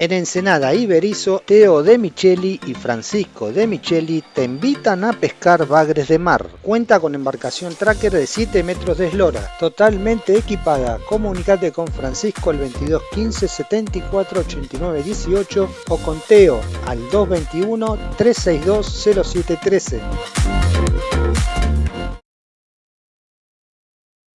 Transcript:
En Ensenada y Berizo, Teo de Micheli y Francisco de Micheli te invitan a pescar bagres de mar. Cuenta con embarcación tracker de 7 metros de eslora, totalmente equipada. Comunicate con Francisco al 22 15 74 89 18 o con Teo al 221 362 0713.